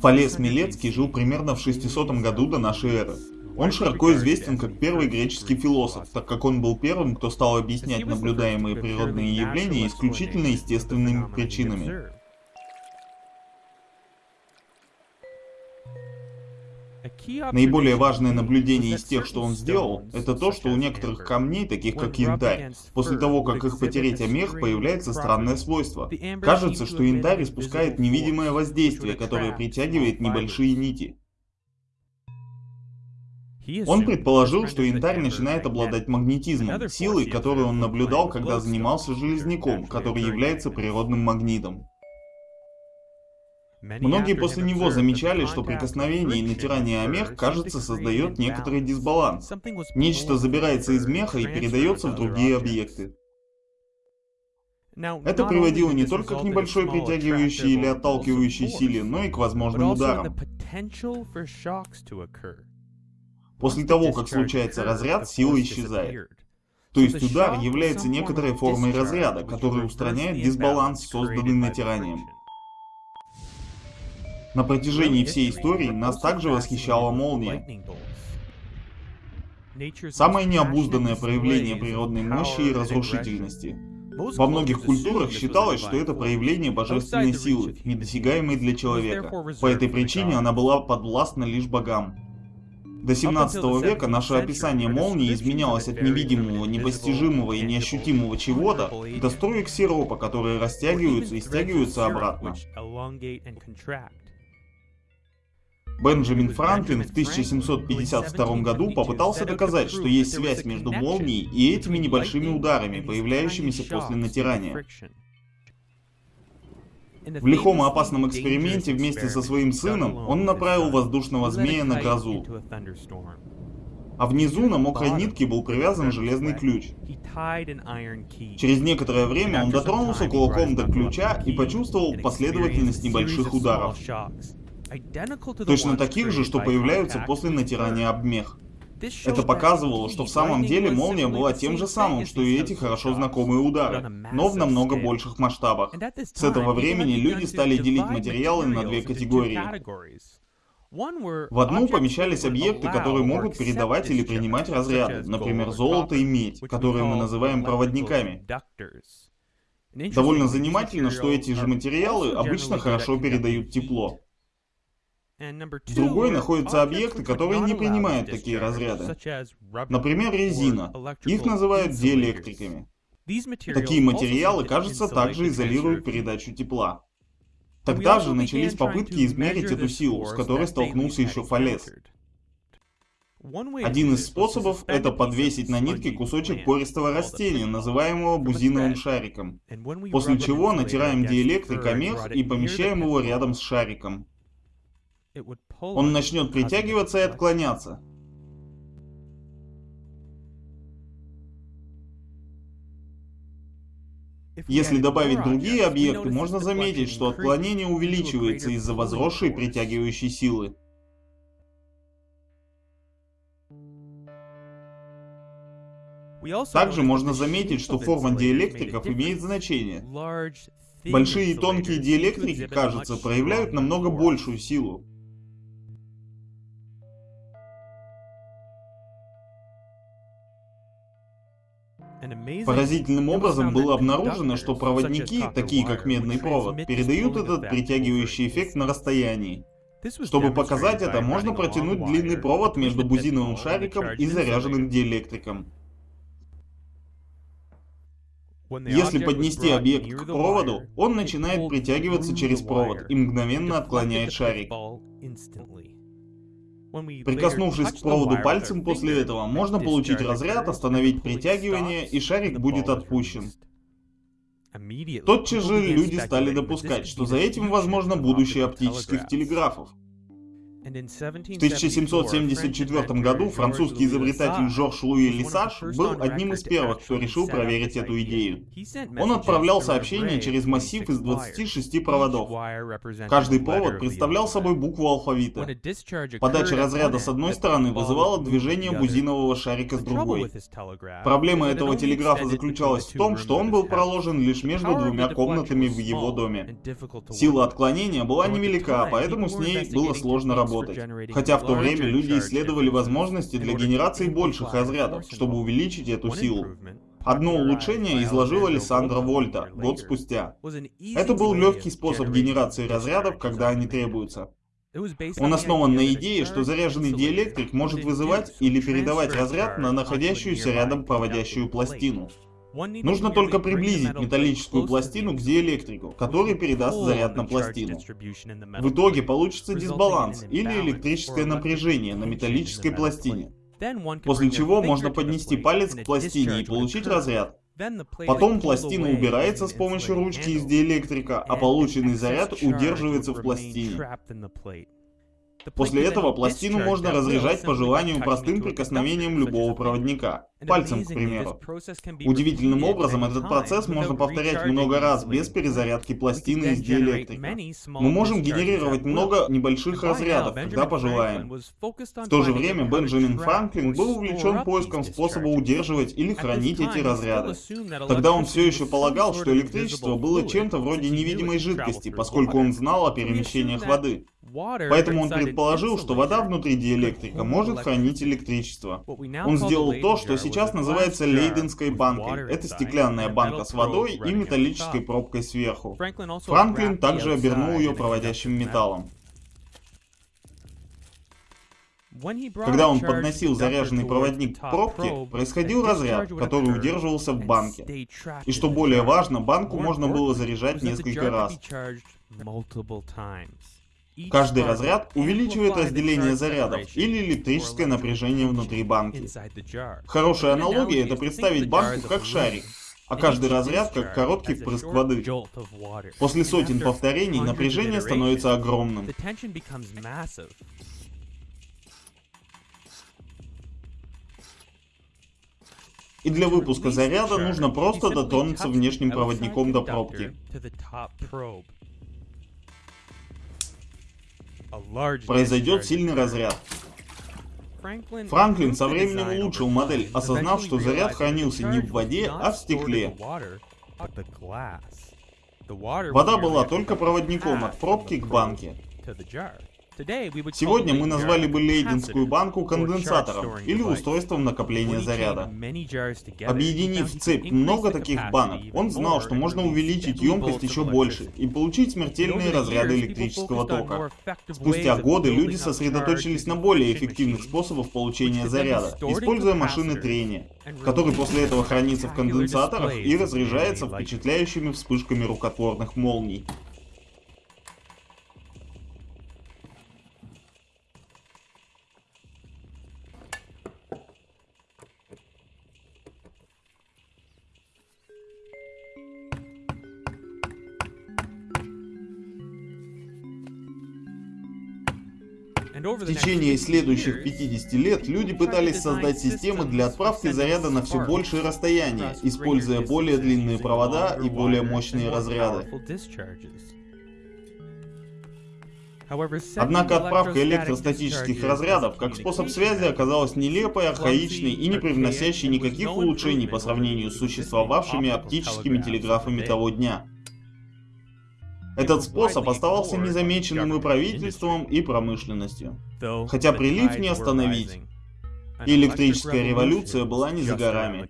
Фалес Милецкий жил примерно в 600 году до нашей эры. Он широко известен как первый греческий философ, так как он был первым, кто стал объяснять наблюдаемые природные явления исключительно естественными причинами. Наиболее важное наблюдение из тех, что он сделал, это то, что у некоторых камней, таких как янтарь, после того, как их потереть о мех, появляется странное свойство. Кажется, что янтарь испускает невидимое воздействие, которое притягивает небольшие нити. Он предположил, что янтарь начинает обладать магнетизмом, силой, которую он наблюдал, когда занимался железняком, который является природным магнитом. Многие после него замечали, что прикосновение и натирание о мех, кажется, создает некоторый дисбаланс. Нечто забирается из меха и передается в другие объекты. Это приводило не только к небольшой притягивающей или отталкивающей силе, но и к возможным ударам. После того, как случается разряд, сила исчезает. То есть удар является некоторой формой разряда, который устраняет дисбаланс, созданный натиранием. На протяжении всей истории нас также восхищала молния. Самое необузданное проявление природной мощи и разрушительности. Во многих культурах считалось, что это проявление божественной силы, недосягаемой для человека. По этой причине она была подвластна лишь богам. До 17 века наше описание молнии изменялось от невидимого, непостижимого и неощутимого чего-то до строек сиропа, которые растягиваются и стягиваются обратно. Бенджамин Франклин в 1752 году попытался доказать, что есть связь между молнией и этими небольшими ударами, появляющимися после натирания. В лихом и опасном эксперименте вместе со своим сыном он направил воздушного змея на грозу. А внизу на мокрой нитке был привязан железный ключ. Через некоторое время он дотронулся кулаком до ключа и почувствовал последовательность небольших ударов. Точно таких же, что появляются после натирания об мех. Это показывало, что в самом деле молния была тем же самым, что и эти хорошо знакомые удары, но в намного больших масштабах. С этого времени люди стали делить материалы на две категории. В одну помещались объекты, которые могут передавать или принимать разряды, например, золото и медь, которые мы называем проводниками. Довольно занимательно, что эти же материалы обычно хорошо передают тепло. В другой находятся объекты, которые не принимают такие разряды. Например, резина. Их называют диэлектриками. Такие материалы, кажется, также изолируют передачу тепла. Тогда же начались попытки измерить эту силу, с которой столкнулся еще Фалес. Один из способов — это подвесить на нитке кусочек пористого растения, называемого бузиновым шариком. После чего натираем диэлектрик о мех и помещаем его рядом с шариком он начнет притягиваться и отклоняться. Если добавить другие объекты, можно заметить, что отклонение увеличивается из-за возросшей притягивающей силы. Также можно заметить, что форма диэлектриков имеет значение. Большие и тонкие диэлектрики, кажется, проявляют намного большую силу. Поразительным образом было обнаружено, что проводники, такие как медный провод, передают этот притягивающий эффект на расстоянии. Чтобы показать это, можно протянуть длинный провод между бузиновым шариком и заряженным диэлектриком. Если поднести объект к проводу, он начинает притягиваться через провод и мгновенно отклоняет шарик. Прикоснувшись к проводу пальцем после этого, можно получить разряд, остановить притягивание, и шарик будет отпущен. Тотчас же люди стали допускать, что за этим возможно будущее оптических телеграфов. В 1774 году французский изобретатель Жорж Луи Лисаж был одним из первых, кто решил проверить эту идею. Он отправлял сообщение через массив из 26 проводов. Каждый провод представлял собой букву алфавита. Подача разряда с одной стороны вызывала движение бузинового шарика с другой. Проблема этого телеграфа заключалась в том, что он был проложен лишь между двумя комнатами в его доме. Сила отклонения была невелика, поэтому с ней было сложно работать. Хотя в то время люди исследовали возможности для генерации больших разрядов, чтобы увеличить эту силу. Одно улучшение изложила Лиссандра Вольта год спустя. Это был легкий способ генерации разрядов, когда они требуются. Он основан на идее, что заряженный диэлектрик может вызывать или передавать разряд на находящуюся рядом проводящую пластину. Нужно только приблизить металлическую пластину к диэлектрику, который передаст заряд на пластину. В итоге получится дисбаланс или электрическое напряжение на металлической пластине. После чего можно поднести палец к пластине и получить разряд. Потом пластина убирается с помощью ручки из диэлектрика, а полученный заряд удерживается в пластине. После этого пластину можно разряжать по желанию простым прикосновением любого проводника, пальцем, к примеру. Удивительным образом этот процесс можно повторять много раз без перезарядки пластины из диэлектрика. Мы можем генерировать много небольших разрядов, когда пожелаем. В то же время Бенджамин Франклин был увлечен поиском способа удерживать или хранить эти разряды. Тогда он все еще полагал, что электричество было чем-то вроде невидимой жидкости, поскольку он знал о перемещениях воды. Поэтому он предположил, что вода внутри диэлектрика может хранить электричество. Он сделал то, что сейчас называется лейденской банкой. Это стеклянная банка с водой и металлической пробкой сверху. Франклин также обернул ее проводящим металлом. Когда он подносил заряженный проводник к пробке, происходил разряд, который удерживался в банке. И что более важно, банку можно было заряжать несколько раз. Каждый разряд увеличивает разделение зарядов или электрическое напряжение внутри банки. Хорошая аналогия это представить банку как шарик, а каждый разряд как короткий впрыск воды. После сотен повторений напряжение становится огромным. И для выпуска заряда нужно просто дотронуться внешним проводником до пробки. Произойдет сильный разряд. Франклин со временем улучшил модель, осознав, что заряд хранился не в воде, а в стекле. Вода была только проводником от пробки к банке. Сегодня мы назвали бы Лейденскую банку конденсатором или устройством накопления заряда. Объединив в цепь много таких банок, он знал, что можно увеличить емкость еще больше и получить смертельные разряды электрического тока. Спустя годы люди сосредоточились на более эффективных способах получения заряда, используя машины трения, который после этого хранится в конденсаторах и разряжается впечатляющими вспышками рукотворных молний. В течение следующих 50 лет люди пытались создать системы для отправки заряда на все большее расстояние, используя более длинные провода и более мощные разряды. Однако отправка электростатических разрядов как способ связи оказалась нелепой, архаичной и не привносящей никаких улучшений по сравнению с существовавшими оптическими телеграфами того дня. Этот способ оставался незамеченным и правительством, и промышленностью. Хотя прилив не остановить. И электрическая революция была не за горами.